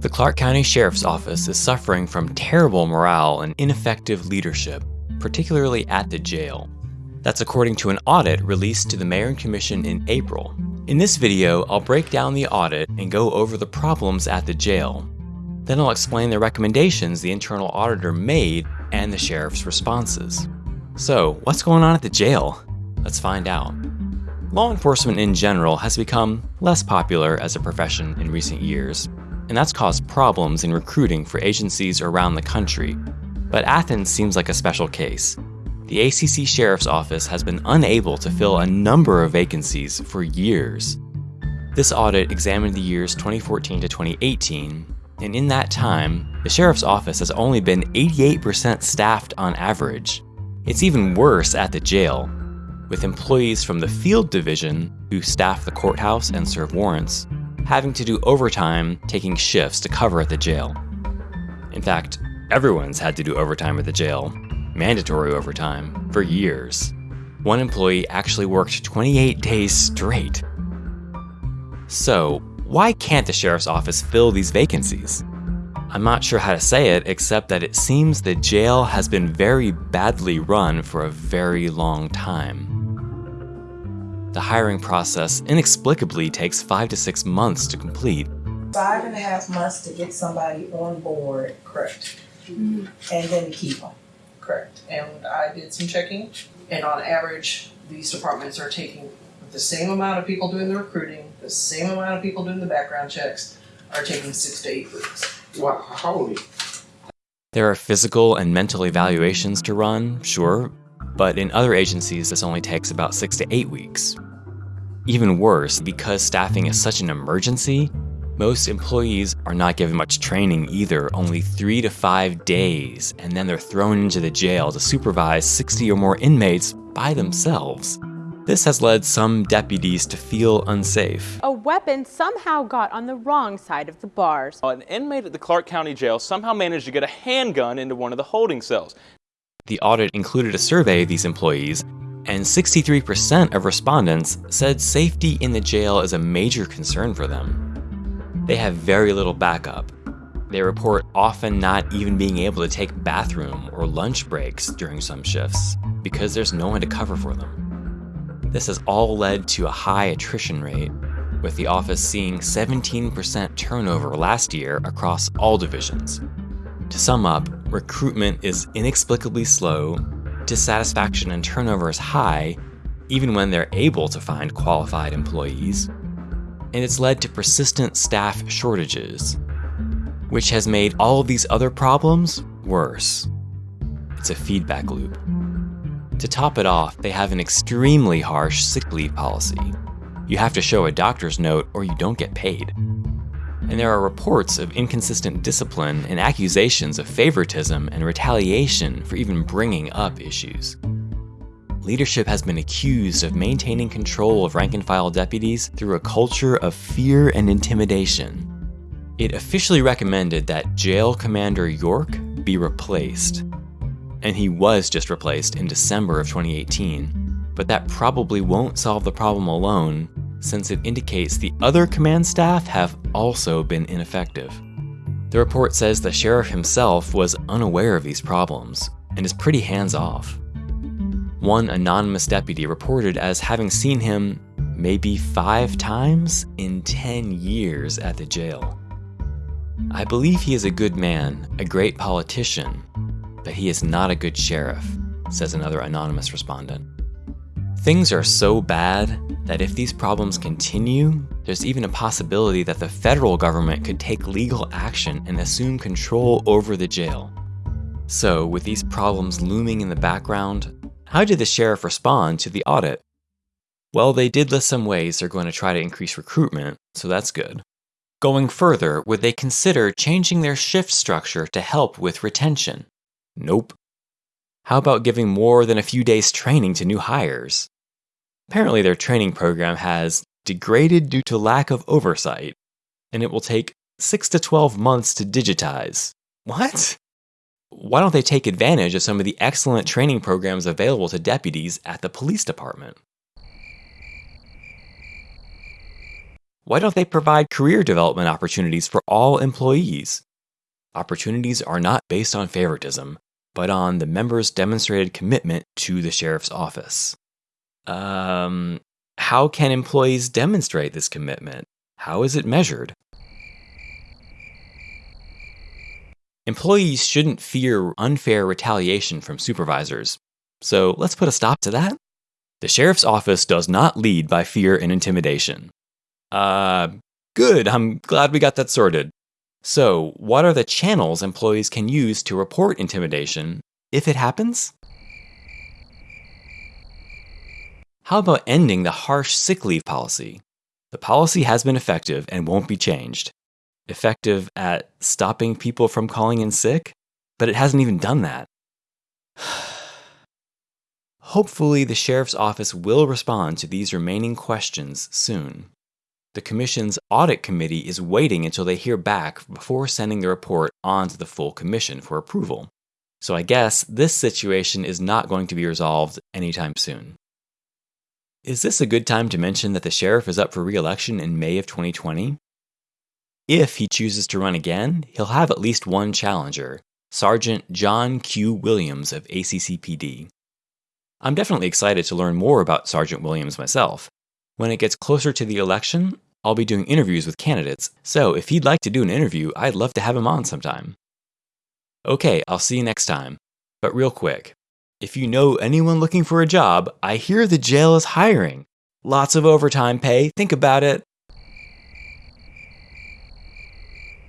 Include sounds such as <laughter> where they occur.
The Clarke County Sheriff's Office is suffering from terrible morale and ineffective leadership, particularly at the jail. That's according to an audit released to the Mayor and Commission in April. In this video, I'll break down the audit and go over the problems at the jail. Then I'll explain the recommendations the internal auditor made and the sheriff's responses. So, what's going on at the jail? Let's find out. Law enforcement in general has become less popular as a profession in recent years, and that's caused problems in recruiting for agencies around the country. But Athens seems like a special case. The ACC Sheriff's Office has been unable to fill a number of vacancies for years. This audit examined the years 2014 to 2018, and in that time, the Sheriff's Office has only been 88% staffed on average. It's even worse at the jail, with employees from the field division, who staff the courthouse and serve warrants, having to do overtime taking shifts to cover at the jail. In fact, everyone's had to do overtime at the jail, mandatory overtime, for years. One employee actually worked 28 days straight. So, why can't the sheriff's office fill these vacancies? I'm not sure how to say it, except that it seems the jail has been very badly run for a very long time. The hiring process inexplicably takes five to six months to complete. Five and a half months to get somebody on board, Correct, mm-hmm. and then to keep them. correct. And I did some checking, and on average, these departments are taking the same amount of people doing the recruiting, the same amount of people doing the background checks, are taking six to eight weeks. Wow, holy. There are physical and mental evaluations to run, sure, but in other agencies this only takes about six to eight weeks. Even worse, because staffing is such an emergency, most employees are not given much training either, only three to five days, and then they're thrown into the jail to supervise 60 or more inmates by themselves. This has led some deputies to feel unsafe. A weapon somehow got on the wrong side of the bars. An inmate at the Clarke County Jail somehow managed to get a handgun into one of the holding cells. The audit included a survey of these employees, and 63% of respondents said safety in the jail is a major concern for them. They have very little backup. They report often not even being able to take bathroom or lunch breaks during some shifts because there's no one to cover for them. This has all led to a high attrition rate, with the office seeing 17% turnover last year across all divisions. To sum up, recruitment is inexplicably slow, dissatisfaction and turnover is high, even when they're able to find qualified employees, and it's led to persistent staff shortages, which has made all of these other problems worse. It's a feedback loop. To top it off, they have an extremely harsh sick leave policy. You have to show a doctor's note or you don't get paid. And there are reports of inconsistent discipline and accusations of favoritism and retaliation for even bringing up issues. Leadership has been accused of maintaining control of rank and file deputies through a culture of fear and intimidation. It officially recommended that Jail Commander York be replaced, and he was just replaced in December of 2018. But that probably won't solve the problem alone, since it indicates the other command staff have also been ineffective. The report says the sheriff himself was unaware of these problems and is pretty hands off. One anonymous deputy reported as having seen him maybe five times in 10 years at the jail. I believe he is a good man, a great politician, but he is not a good sheriff, says another anonymous respondent. Things are so bad that if these problems continue, there's even a possibility that the federal government could take legal action and assume control over the jail. So, with these problems looming in the background, how did the sheriff respond to the audit? Well, they did list some ways they're going to try to increase recruitment, so that's good. Going further, would they consider changing their shift structure to help with retention? Nope. How about giving more than a few days training to new hires? Apparently, their training program has degraded due to lack of oversight, and it will take 6 to 12 months to digitize. What? Why don't they take advantage of some of the excellent training programs available to deputies at the police department? Why don't they provide career development opportunities for all employees? Opportunities are not based on favoritism, but on the members' demonstrated commitment to the sheriff's office. Um, how can employees demonstrate this commitment? How is it measured? Employees shouldn't fear unfair retaliation from supervisors. So let's put a stop to that. The sheriff's office does not lead by fear and intimidation. Uh, good, I'm glad we got that sorted. So, what are the channels employees can use to report intimidation if it happens? How about ending the harsh sick leave policy? The policy has been effective and won't be changed. Effective at stopping people from calling in sick, but it hasn't even done that. <sighs> Hopefully, the Sheriff's Office will respond to these remaining questions soon. The Commission's Audit Committee is waiting until they hear back before sending the report on to the full Commission for approval. So I guess this situation is not going to be resolved anytime soon. Is this a good time to mention that the sheriff is up for re election in May of 2020? If he chooses to run again, he'll have at least one challenger Sergeant John Q. Williams of ACCPD. I'm definitely excited to learn more about Sergeant Williams myself. When it gets closer to the election, I'll be doing interviews with candidates, so if he'd like to do an interview, I'd love to have him on sometime. Okay, I'll see you next time. But real quick, if you know anyone looking for a job, I hear the jail is hiring. Lots of overtime pay, think about it.